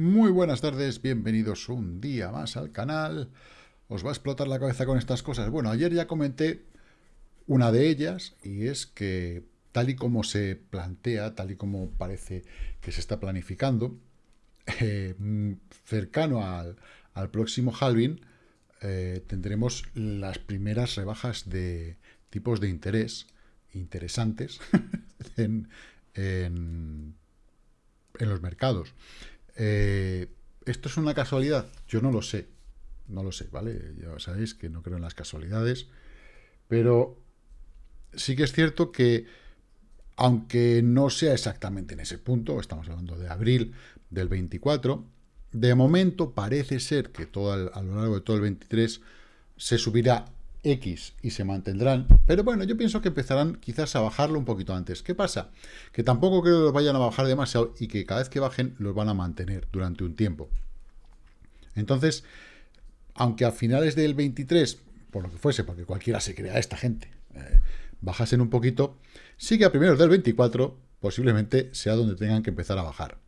Muy buenas tardes, bienvenidos un día más al canal. Os va a explotar la cabeza con estas cosas. Bueno, ayer ya comenté una de ellas y es que tal y como se plantea, tal y como parece que se está planificando, eh, cercano al, próximo halving, eh, tendremos las primeras rebajas de tipos de interés interesantes en, en los mercados. Eh, ¿Esto es una casualidad? Yo no lo sé. No lo sé, ¿vale? Ya sabéis que no creo en las casualidades. Pero sí que es cierto que, aunque no sea exactamente en ese punto, estamos hablando de abril del 24, de momento parece ser que todo a lo largo de todo el 23 se subirá X y se mantendrán, pero bueno, yo pienso que empezarán quizás a bajarlo un poquito antes. ¿Qué pasa? Que tampoco creo que los vayan a bajar demasiado y que cada vez que bajen los van a mantener durante un tiempo. Entonces, aunque a finales del 23, por lo que fuese, porque cualquiera se crea esta gente, eh, bajasen un poquito, sigue a primeros del 24 posiblemente sea donde tengan que empezar a bajar.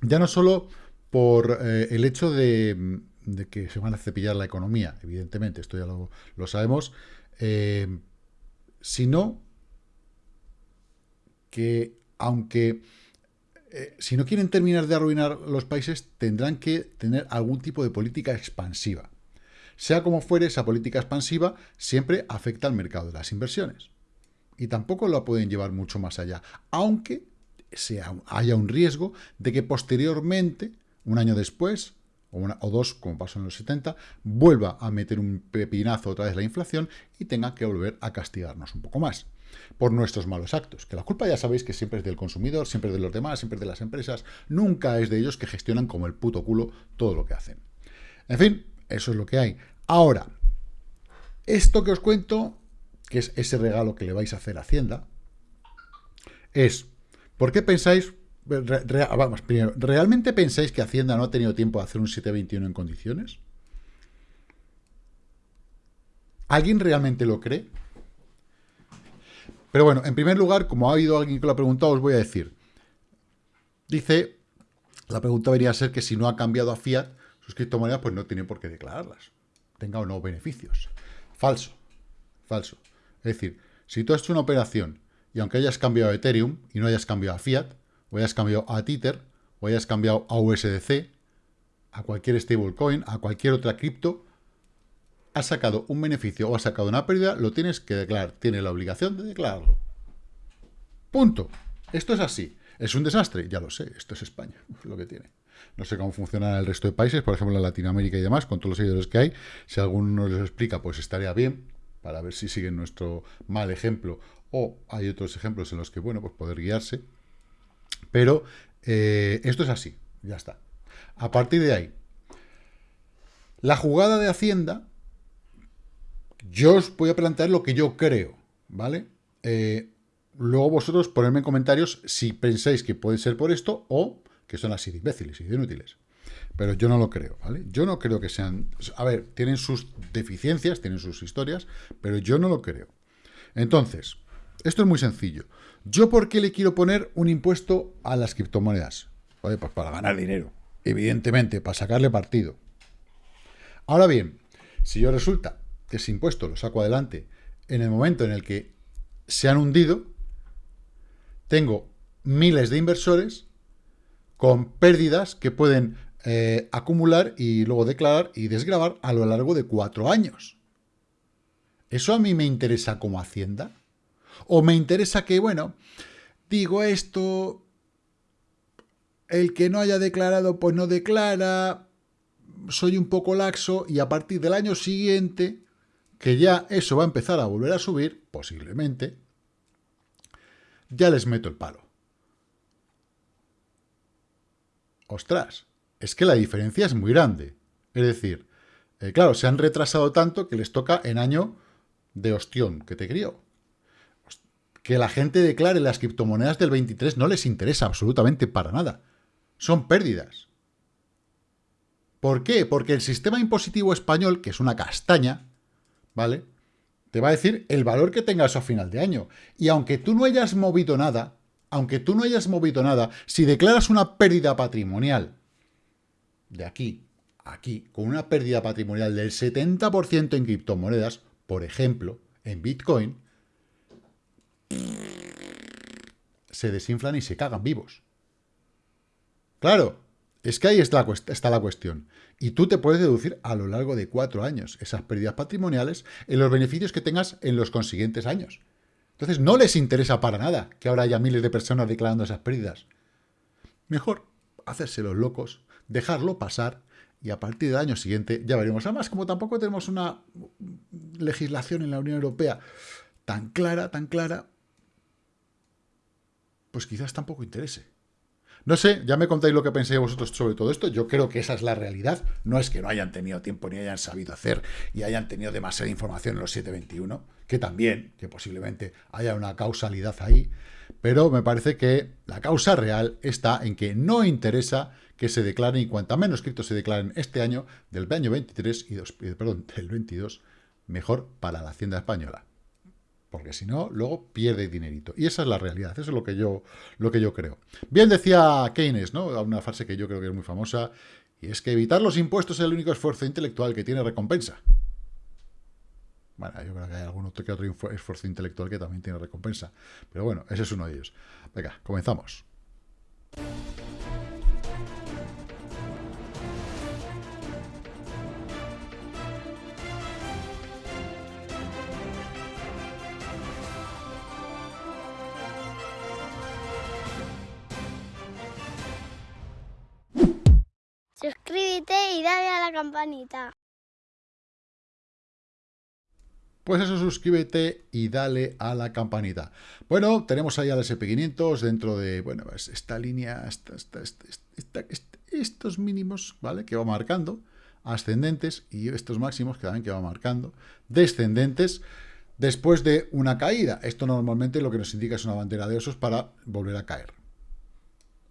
Ya no solo por eh, el hecho de de que se van a cepillar la economía, evidentemente, esto ya lo, sabemos, eh, sino que aunque eh, si no quieren terminar de arruinar los países, tendrán que tener algún tipo de política expansiva. Sea como fuere, esa política expansiva siempre afecta al mercado de las inversiones. Y tampoco la pueden llevar mucho más allá, aunque sea, haya un riesgo de que posteriormente, un año después, o, dos, como pasó en los 70, vuelva a meter un pepinazo otra vez la inflación y tenga que volver a castigarnos un poco más por nuestros malos actos. Que la culpa ya sabéis que siempre es del consumidor, siempre es de los demás, siempre es de las empresas, nunca es de ellos que gestionan como el puto culo todo lo que hacen. En fin, eso es lo que hay. Ahora, esto que os cuento, que es ese regalo que le vais a hacer a Hacienda, es, ¿por qué pensáis vamos, primero, ¿realmente pensáis que Hacienda no ha tenido tiempo de hacer un 721 en condiciones? ¿Alguien realmente lo cree? Pero bueno, en primer lugar, como ha habido alguien que lo ha preguntado, os voy a decir. Dice, la pregunta debería ser que si no ha cambiado a fiat, sus criptomonedas pues no tiene por qué declararlas. Tenga o no beneficios. Falso. Falso. Es decir, si tú has hecho una operación y aunque hayas cambiado a Ethereum y no hayas cambiado a fiat, o hayas cambiado a Tether, o hayas cambiado a USDC, a cualquier stablecoin, a cualquier otra cripto, has sacado un beneficio o has sacado una pérdida, lo tienes que declarar. Tienes la obligación de declararlo. Punto. Esto es así. ¿Es un desastre? Ya lo sé. Esto es España. Es lo que tiene. No sé cómo funciona el resto de países, por ejemplo en Latinoamérica y demás, con todos los seguidores que hay. Si alguno nos los explica, pues estaría bien, para ver si siguen nuestro mal ejemplo o hay otros ejemplos en los que, bueno, pues poder guiarse. Pero eh, esto es así, ya está. A partir de ahí, la jugada de Hacienda, yo os voy a plantear lo que yo creo, ¿vale? Eh, luego vosotros ponedme en comentarios si pensáis que puede ser por esto o que son así de imbéciles y de inútiles. Pero yo no lo creo, ¿vale? Yo no creo que sean... A ver, tienen sus deficiencias, tienen sus historias, pero yo no lo creo. Entonces, esto es muy sencillo. ¿Yo por qué le quiero poner un impuesto a las criptomonedas? pues para ganar dinero, evidentemente, para sacarle partido. Ahora bien, si yo resulta que ese impuesto lo saco adelante en el momento en el que se han hundido, tengo miles de inversores con pérdidas que pueden eh, acumular y luego declarar y desgravar a lo largo de cuatro años. ¿Eso a mí me interesa como Hacienda? O me interesa que, bueno, digo esto, el que no haya declarado, pues no declara, soy un poco laxo y a partir del año siguiente, que ya eso va a empezar a volver a subir, posiblemente, ya les meto el palo. Ostras, es que la diferencia es muy grande. Es decir, eh, claro, se han retrasado tanto que les toca en año de ostión que te crió que la gente declare las criptomonedas del 23 no les interesa absolutamente para nada. Son pérdidas. ¿Por qué? Porque el sistema impositivo español, que es una castaña, ¿vale? Te va a decir el valor que tengas a final de año. Y aunque tú no hayas movido nada, aunque tú no hayas movido nada, si declaras una pérdida patrimonial de aquí a aquí, con una pérdida patrimonial del 70% en criptomonedas, por ejemplo, en Bitcoin, se desinflan y se cagan vivos. Claro, es que ahí está la, cuestión. Y tú te puedes deducir a lo largo de cuatro años esas pérdidas patrimoniales en los beneficios que tengas en los consiguientes años. Entonces no les interesa para nada que ahora haya miles de personas declarando esas pérdidas. Mejor hacerse los locos, dejarlo pasar y a partir del año siguiente ya veremos. Además, como tampoco tenemos una legislación en la Unión Europea tan clara, tan clara, pues quizás tampoco interese. No sé, ya me contáis lo que pensáis vosotros sobre todo esto. Yo creo que esa es la realidad. No es que no hayan tenido tiempo ni hayan sabido hacer y hayan tenido demasiada información en los 721, que también, que posiblemente haya una causalidad ahí. Pero me parece que la causa real está en que no interesa que se declaren, y cuanta menos criptos se declaren este año, del año 23 y dos, perdón, del 22, mejor para la Hacienda Española porque si no, luego pierde dinerito. Y esa es la realidad, eso es lo que yo, lo que yo creo. Bien decía Keynes, ¿no? Una frase que yo creo que es muy famosa, y es que evitar los impuestos es el único esfuerzo intelectual que tiene recompensa. Bueno, yo creo que hay algún otro que otro esfuerzo intelectual que también tiene recompensa. Pero bueno, ese es uno de ellos. Venga, comenzamos. Suscríbete y dale a la campanita. Pues eso, suscríbete y dale a la campanita. Bueno, tenemos ahí al SP500 dentro de, bueno, esta línea, estos mínimos, ¿vale? Que va marcando, ascendentes, y estos máximos que también que va marcando, descendentes, después de una caída. Esto normalmente lo que nos indica es una bandera de osos para volver a caer.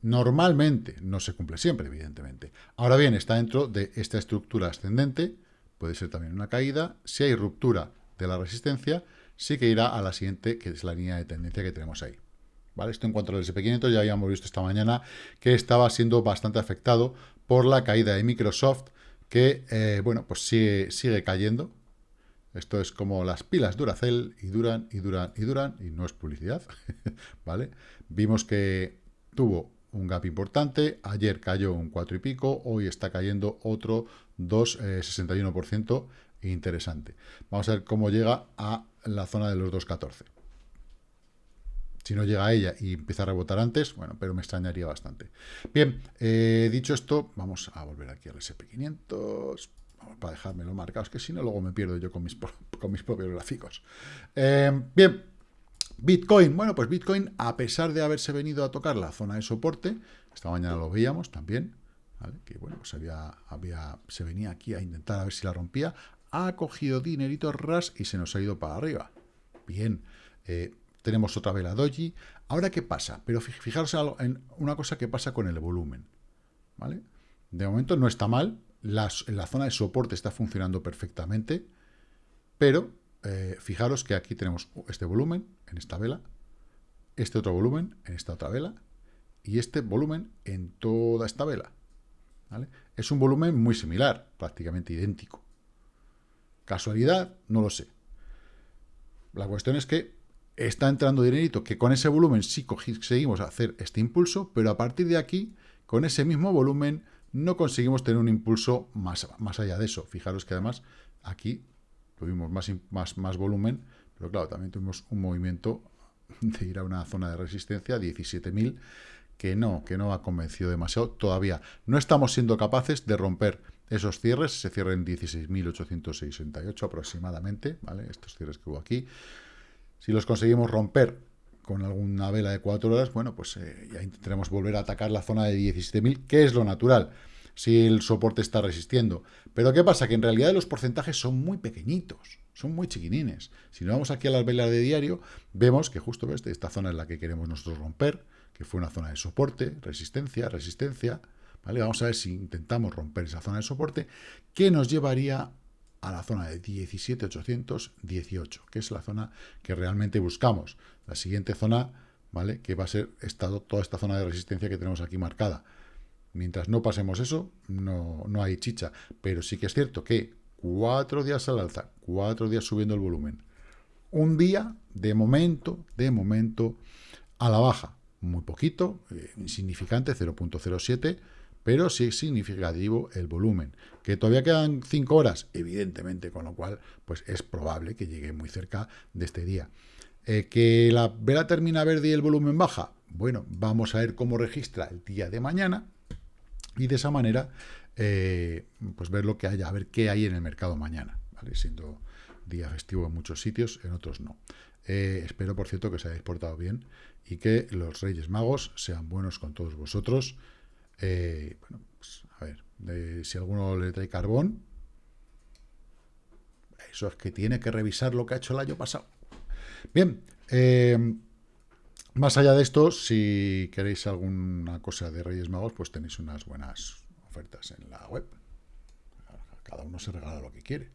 Normalmente, no se cumple siempre, evidentemente. Ahora bien, está dentro de esta estructura ascendente, puede ser también una caída. Si hay ruptura de la resistencia, sí que irá a la siguiente, que es la línea de tendencia que tenemos ahí. ¿Vale? Esto en cuanto al SP500, ya habíamos visto esta mañana que estaba siendo bastante afectado por la caída de Microsoft, que, eh, bueno, pues sigue, sigue cayendo. Esto es como las pilas Duracell, y duran, y duran, y duran, y no es publicidad, ¿vale? Vimos que tuvo un gap importante, ayer cayó un 4 y pico, hoy está cayendo otro 2,61%, eh, interesante. Vamos a ver cómo llega a la zona de los 2,14. Si no llega a ella y empieza a rebotar antes, bueno, pero me extrañaría bastante. Bien, eh, dicho esto, vamos a volver aquí al SP500, para dejármelo marcado, es que si no luego me pierdo yo con mis, con mis propios gráficos. Eh, bien, Bitcoin, bueno, pues Bitcoin, a pesar de haberse venido a tocar la zona de soporte, esta mañana lo veíamos también, que bueno, pues había, había, se venía aquí a intentar a ver si la rompía, ha cogido dinerito ras y se nos ha ido para arriba. Bien, eh, tenemos otra vela doji. Ahora, ¿qué pasa? Pero fijaros en una cosa que pasa con el volumen, ¿vale? De momento no está mal, la zona de soporte está funcionando perfectamente, pero eh, fijaros que aquí tenemos este volumen en esta vela, este otro volumen en esta otra vela y este volumen en toda esta vela. Es un volumen muy similar, prácticamente idéntico. ¿Casualidad? No lo sé. La cuestión es que está entrando dinerito que con ese volumen sí conseguimos hacer este impulso, pero a partir de aquí, con ese mismo volumen, no conseguimos tener un impulso más, más allá de eso. Fijaros que además aquí tuvimos más, más, más volumen, pero claro, también tuvimos un movimiento de ir a una zona de resistencia, 17.000, que no, que no ha convencido demasiado todavía. No estamos siendo capaces de romper esos cierres, se cierran 16.868 aproximadamente, ¿vale? Estos cierres que hubo aquí. Si los conseguimos romper con alguna vela de 4 horas, bueno, pues eh, ya intentaremos volver a atacar la zona de 17.000, que es lo natural si el soporte está resistiendo. Pero ¿qué pasa? Que en realidad los porcentajes son muy pequeñitos, son muy chiquinines. Si nos vamos aquí a las velas de diario, vemos que justo esta zona es la que queremos nosotros romper, que fue una zona de soporte, resistencia, resistencia. ¿vale? Vamos a ver si intentamos romper esa zona de soporte, que nos llevaría a la zona de 17.818, que es la zona que realmente buscamos. La siguiente zona, ¿vale? Que va a ser toda esta zona de resistencia que tenemos aquí marcada. Mientras no pasemos eso, no, no hay chicha. Pero sí que es cierto que cuatro días al alza, cuatro días subiendo el volumen. Un día, de momento, de momento, a la baja. Muy poquito, eh, insignificante, 0.07, pero sí significativo el volumen. Que todavía quedan 5 horas, evidentemente, con lo cual pues es probable que llegue muy cerca de este día. Eh, ¿Que la vela termina verde y el volumen baja? Bueno, vamos a ver cómo registra el día de mañana y de esa manera eh, pues ver lo que haya, a ver qué hay en el mercado mañana, ¿vale? siendo día festivo en muchos sitios, en otros no. Eh, espero, por cierto, que os hayáis portado bien y que los Reyes Magos sean buenos con todos vosotros eh, bueno, pues, a ver, si alguno le trae carbón, eso es que tiene que revisar lo que ha hecho el año pasado. Bien, eh, más allá de esto, si queréis alguna cosa de Reyes Magos, pues tenéis unas buenas ofertas en la web. Cada uno se regala lo que quiere.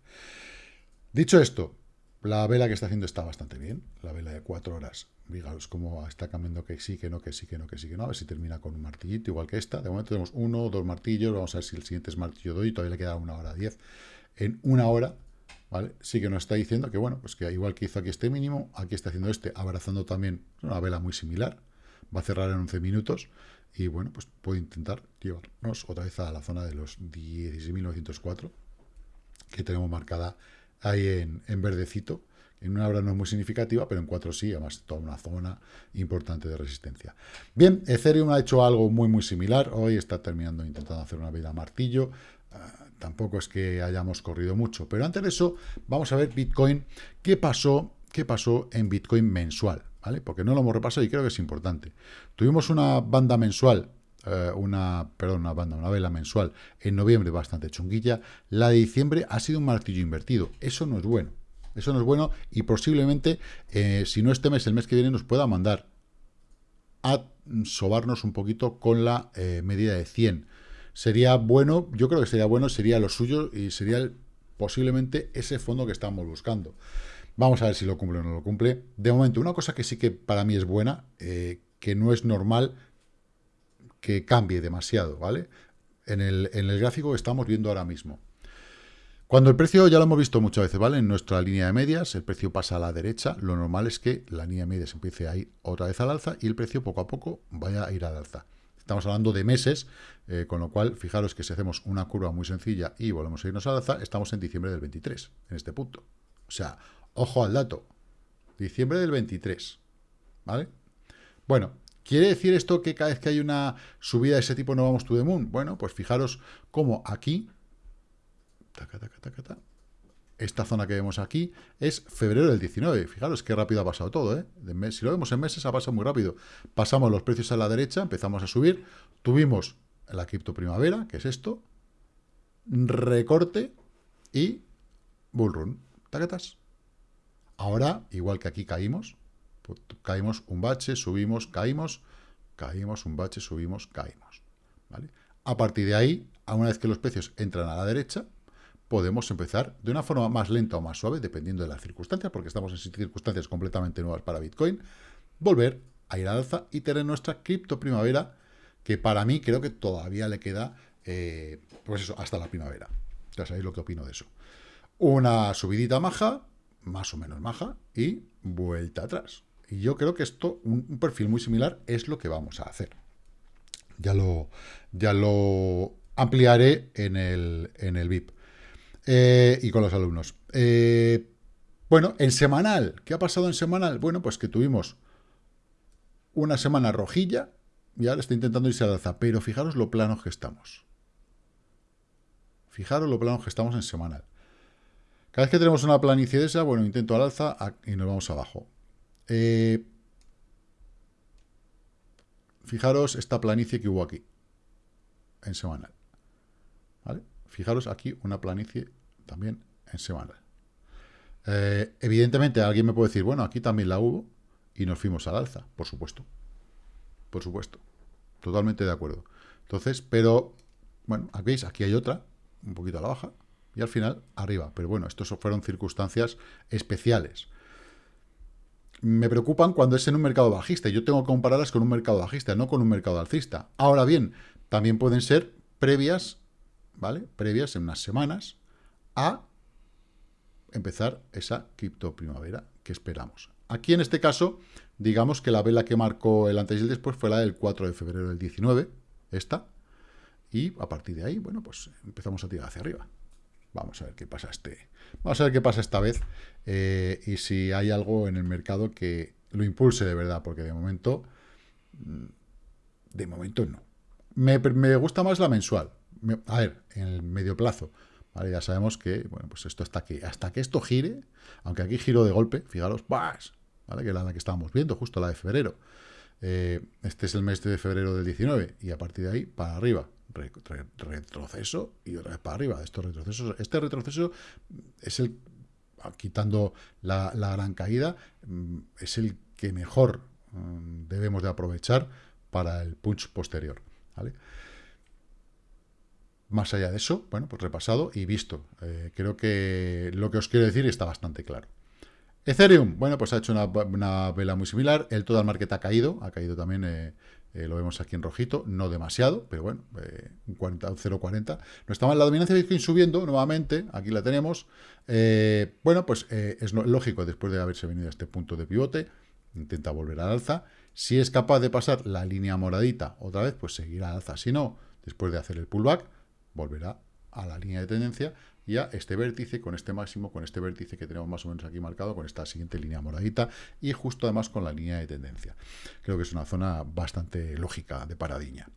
Dicho esto, la vela que está haciendo está bastante bien, la vela de cuatro horas. Fijaos cómo está cambiando que sí, que no, que sí, que no, que sí, que no. A ver si termina con un martillito igual que esta. De momento tenemos uno dos martillos. Vamos a ver si el siguiente es martillo doy. Todavía le queda una hora diez. En una hora, Sí que nos está diciendo que, bueno, pues que igual que hizo aquí este mínimo, aquí está haciendo este, abrazando también una vela muy similar. Va a cerrar en 11 minutos. Y, bueno, pues puede intentar llevarnos otra vez a la zona de los 16.904 que tenemos marcada ahí en, en verdecito. En una hora no es muy significativa, pero en cuatro sí, además toda una zona importante de resistencia. Bien, Ethereum ha hecho algo muy, muy similar. Hoy está terminando intentando hacer una vida martillo. Ah, tampoco es que hayamos corrido mucho. Pero antes de eso, vamos a ver Bitcoin. ¿Qué pasó, qué pasó en Bitcoin mensual? ¿Vale? Porque no lo hemos repasado y creo que es importante. Tuvimos una banda mensual eh, una, perdón, una banda, una vela mensual en noviembre bastante chunguilla, la de diciembre ha sido un martillo invertido. Eso no es bueno. Eso no es bueno y posiblemente, eh, si no este mes, el mes que viene nos pueda mandar a sobarnos un poquito con la eh, medida de 100. Sería bueno, yo creo que sería bueno, sería lo suyo y sería posiblemente ese fondo que estamos buscando. Vamos a ver si lo cumple o no lo cumple. De momento, una cosa que sí que para mí es buena, que no es normal que cambie demasiado, ¿vale? En el, en el gráfico que estamos viendo ahora mismo. Cuando el precio, ya lo hemos visto muchas veces, ¿vale? En nuestra línea de medias, el precio pasa a la derecha, lo normal es que la línea de medias empiece a ir otra vez al alza y el precio poco a poco vaya a ir al alza. Estamos hablando de meses, eh, con lo cual, fijaros que si hacemos una curva muy sencilla y volvemos a irnos al alza, estamos en diciembre del 23, en este punto. O sea, ojo al dato, diciembre del 23, ¿vale? Bueno, ¿Quiere decir esto que cada vez que hay una subida de ese tipo no vamos to the moon? Bueno, pues fijaros cómo aquí, esta zona que vemos aquí es febrero del 19. Fijaros qué rápido ha pasado todo. ¿eh? si lo vemos en meses, ha pasado muy rápido. Pasamos los precios a la derecha, empezamos a subir. Tuvimos la cripto primavera, que es esto. Recorte y bullrun. Tacatas. Ahora, igual que aquí caímos, pues, caímos un bache, subimos, caímos, caímos un bache, subimos, caímos. ¿vale? A partir de ahí, una vez que los precios entran a la derecha, podemos empezar de una forma más lenta o más suave, dependiendo de las circunstancias, porque estamos en circunstancias completamente nuevas para Bitcoin, volver a ir al alza y tener nuestra cripto primavera, que para mí creo que todavía le queda, eh, pues eso, hasta la primavera. Ya sabéis lo que opino de eso. Una subidita maja, más o menos maja, y vuelta atrás. Y yo creo que esto, un, perfil muy similar, es lo que vamos a hacer. Ya lo, ya lo ampliaré en el, en el VIP. Eh, y con los alumnos. Eh, bueno, en semanal, ¿qué ha pasado en semanal? Bueno, pues que tuvimos una semana rojilla y ahora está intentando irse al alza, pero fijaros lo planos que estamos. Fijaros lo planos que estamos en semanal. Cada vez que tenemos una planicie de esa, bueno, intento al alza y nos vamos abajo. Eh, fijaros esta planicie que hubo aquí, en semanal. Fijaros aquí una planicie también en semanal. Eh, evidentemente alguien me puede decir, bueno, aquí también la hubo y nos fuimos al alza, por supuesto. Por supuesto. Totalmente de acuerdo. Entonces, pero, bueno, aquí veis, aquí hay otra, un poquito a la baja, y al final arriba. Pero bueno, estos fueron circunstancias especiales me preocupan cuando es en un mercado bajista. Yo tengo que compararlas con un mercado bajista, no con un mercado alcista. Ahora bien, también pueden ser previas, ¿vale? Previas en unas semanas a empezar esa cripto primavera que esperamos. Aquí en este caso, digamos que la vela que marcó el antes y el después fue la del 4 de febrero del 19, esta, y a partir de ahí, bueno, pues empezamos a tirar hacia arriba. Vamos a ver qué pasa este. Vamos a ver qué pasa esta vez eh, y si hay algo en el mercado que lo impulse de verdad, porque de momento, mm, de momento no. Me, gusta más la mensual. a ver, en el medio plazo. Ya sabemos que, bueno, pues esto hasta que, hasta que esto gire, aunque aquí giro de golpe, fijaros, ¡vas! ¿vale? Que es la que estábamos viendo, justo la de febrero. Eh, este es el mes de febrero del 19 y a partir de ahí para arriba retroceso y otra vez para arriba. Estos retrocesos, este retroceso es el, quitando la, gran caída, mm, es el que mejor mm, debemos de aprovechar para el punch posterior. ¿vale? Más allá de eso, bueno, pues repasado y visto. Eh, creo que lo que os quiero decir está bastante claro. Ethereum, bueno, pues ha hecho una, vela muy similar. El total market ha caído, ha caído también eh, eh, lo vemos aquí en rojito, no demasiado, pero bueno, un 0,40. No estaba en la dominancia de Bitcoin subiendo nuevamente, aquí la tenemos. Bueno, pues es lógico, después de haberse venido a este punto de pivote, intenta volver al alza. Si es capaz de pasar la línea moradita otra vez, pues seguirá al alza. Si no, después de hacer el pullback, volverá a la línea de tendencia y a este vértice, con este máximo, con este vértice que tenemos más o menos aquí marcado, con esta siguiente línea moradita, y justo además con la línea de tendencia. Creo que es una zona bastante lógica de paradiña.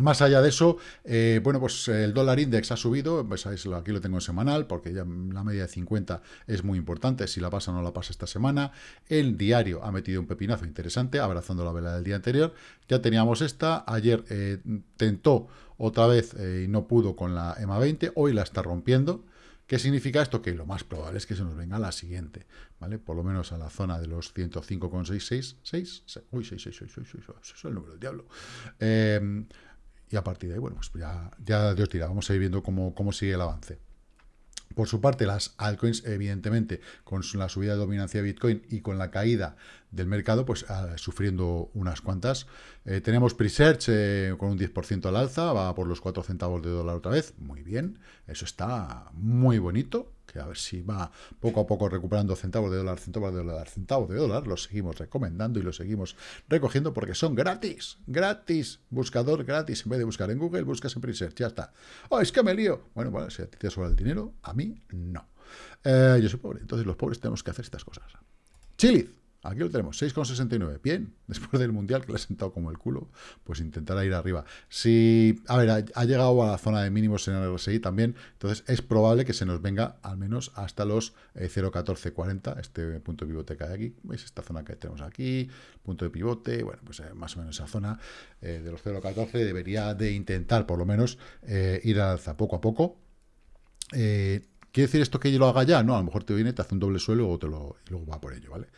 Más allá de eso, eh, bueno, pues el dólar index ha subido, pues aquí lo tengo en semanal, porque ya la media de 50 es muy importante, si la pasa o no la pasa esta semana. El diario ha metido un pepinazo interesante, abrazando la vela del día anterior. Ya teníamos esta, ayer eh, tentó otra vez eh, y no pudo con la EMA 20, hoy la está rompiendo. ¿Qué significa esto? Que lo más probable es que se nos venga la siguiente, ¿vale? Por lo menos a la zona de los 105,666. Uy, 666, eso es el número del diablo. Eh, y a partir de ahí, bueno, pues ya, ya Dios tira, vamos a ir viendo cómo, cómo sigue el avance. Por su parte, las altcoins, evidentemente, con la subida de dominancia de Bitcoin y con la caída del mercado, pues ah, sufriendo unas cuantas. Eh, tenemos Presearch eh, con un 10% al alza, va por los 4 centavos de dólar otra vez. Muy bien, eso está muy bonito que a ver si va poco a poco recuperando centavos de dólar, centavos de dólar, centavos de dólar, los seguimos recomendando y los seguimos recogiendo porque son gratis, gratis, buscador gratis, en vez de buscar en Google, buscas en Presearch, ya está. Oh, es que me lío. Bueno, bueno, si a ti te sobra el dinero, a mí no. Eh, yo soy pobre, entonces los pobres tenemos que hacer estas cosas. Chiliz, Aquí lo tenemos, 6,69. Bien, después del Mundial, que le ha sentado como el culo, pues intentará ir arriba. Si, a ver, ha, llegado a la zona de mínimos en el RSI también, entonces es probable que se nos venga al menos hasta los 0,1440, eh, este punto de pivote que hay aquí. ¿Veis esta zona que tenemos aquí? Punto de pivote, bueno, pues eh, más o menos esa zona eh, de los 0,14 debería de intentar, por lo menos, ir al alza poco a poco. ¿Quiere decir esto que yo lo haga ya? No, a lo mejor te viene, te hace un doble suelo y, te lo, luego va por ello, ¿vale?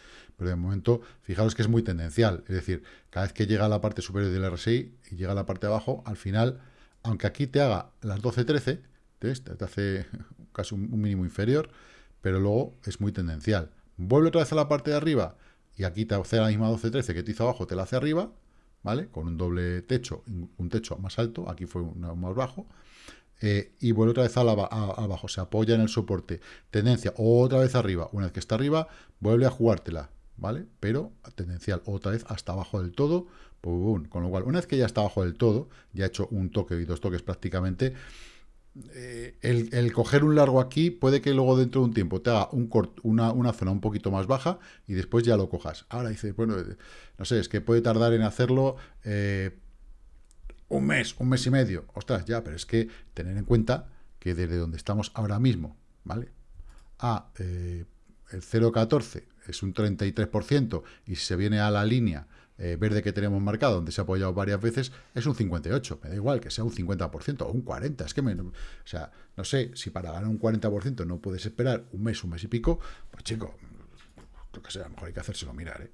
Pero de momento, fijaros que es muy tendencial, es decir, cada vez que llega a la parte superior del RSI y llega a la parte de abajo, al final, aunque aquí te haga las 12-13, te hace casi un mínimo inferior, pero luego es muy tendencial. Vuelve otra vez a la parte de arriba y aquí te hace la misma 12-13 que te hizo abajo, te la hace arriba, ¿vale? Con un doble techo, un techo más alto, aquí fue un más bajo, eh, y vuelve otra vez abajo, se apoya en el soporte, tendencia, otra vez arriba, una vez que está arriba, vuelve a jugártela, ¿vale? Pero tendencial, otra vez hasta abajo del todo, con lo cual, una vez que ya está abajo del todo, ya ha hecho un toque y dos toques prácticamente, eh, el, coger un largo aquí puede que luego dentro de un tiempo te haga un una, zona un poquito más baja y después ya lo cojas. Ahora dice, bueno, no sé, es que puede tardar en hacerlo eh, un mes, un mes y medio. Ostras, ya, pero es que tener en cuenta que desde donde estamos ahora mismo, ¿vale? A eh, el 0,14 es un 33% y si se viene a la línea eh, verde que tenemos marcado, donde se ha apoyado varias veces, es un 58. Me da igual que sea un 50% o un 40%. Es que, me, o sea, no sé, si para ganar un 40% no puedes esperar un mes, un mes y pico, pues chico, lo que sea, a lo mejor hay que hacérselo mirar, ¿eh?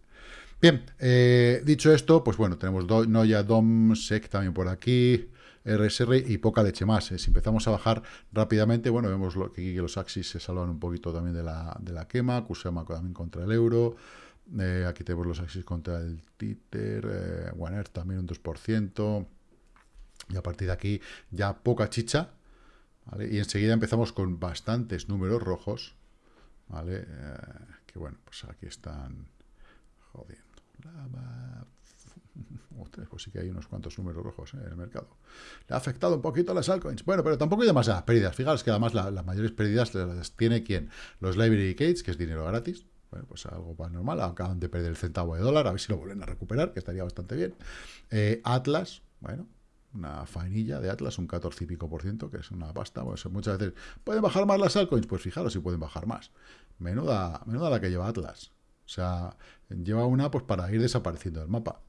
Bien, eh, dicho esto, pues bueno, tenemos Noya, DOM, SEC también por aquí, RSR y poca leche más. Eh. Si empezamos a bajar rápidamente, bueno, vemos lo, que, los Axis se salvan un poquito también de la, quema, Kusama también contra el euro, eh, aquí tenemos los Axis contra el One Earth también un 2%, Y a partir de aquí ya poca chicha. Y enseguida empezamos con bastantes números rojos, ¿vale? Eh, que bueno, pues aquí están jodiendo. Pues sí que hay unos cuantos números rojos ¿eh? en el mercado. Le ha afectado un poquito a las altcoins. Bueno, pero tampoco hay demasiadas pérdidas. Fijaros que además las mayores pérdidas las tiene quien? Los library gates, que es dinero gratis. Bueno, pues algo más normal. Acaban de perder el centavo de dólar. A ver si lo vuelven a recuperar, que estaría bastante bien. Eh, Atlas, bueno, una fainilla de Atlas, un 14 y pico por ciento, que es una pasta. Pues muchas veces, ¿pueden bajar más las altcoins? Pues fijaros si pueden bajar más. Menuda, menuda la que lleva Atlas. O sea, lleva una pues para ir desapareciendo del mapa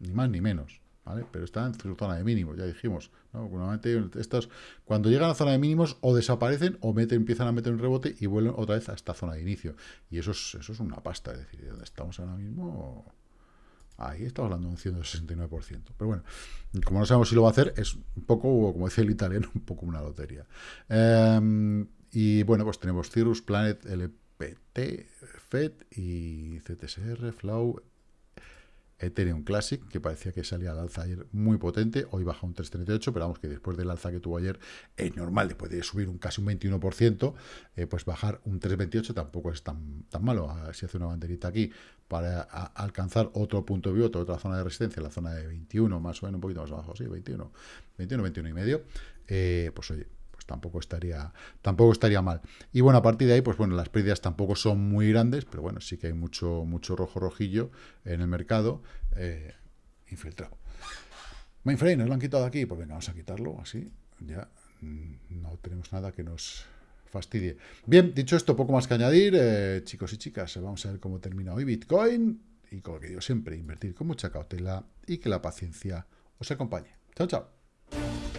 ni más ni menos, ¿vale? Pero está en su zona de mínimos, ya dijimos, ¿no? Normalmente estos, cuando llegan a zona de mínimos, o desaparecen, o meten, empiezan a meter un rebote y vuelven otra vez a esta zona de inicio. Y eso es, eso es una pasta, es decir, ¿dónde estamos ahora mismo? Ahí estamos hablando de un 169%. Pero bueno, como no sabemos si lo va a hacer, es un poco, como decía el italiano, un poco una lotería. Em, y bueno, pues tenemos Cirrus, Planet, LPT, FED y CTSR, Flow, Ethereum Classic, que parecía que salía al alza ayer muy potente, hoy baja un 3,38, pero vamos que después del alza que tuvo ayer es normal, después de subir un casi un 21%, eh, pues bajar un 3,28 tampoco es tan, tan malo. Si hace una banderita aquí para alcanzar otro punto de otra zona de resistencia, la zona de 21, más o menos un poquito más abajo, sí, 21, 21, 21 y medio, eh, pues oye, tampoco estaría, tampoco estaría mal. Y bueno, a partir de ahí, pues bueno, las pérdidas tampoco son muy grandes, pero bueno, sí que hay mucho, mucho rojo rojillo en el mercado eh, infiltrado. Mainframe, ¿nos lo han quitado aquí? Pues venga, vamos a quitarlo así. Ya mm, no tenemos nada que nos fastidie. Bien, dicho esto, poco más que añadir. Eh, chicos y chicas, vamos a ver cómo termina hoy Bitcoin. Y como que digo siempre, invertir con mucha cautela y que la paciencia os acompañe. Chao, chao.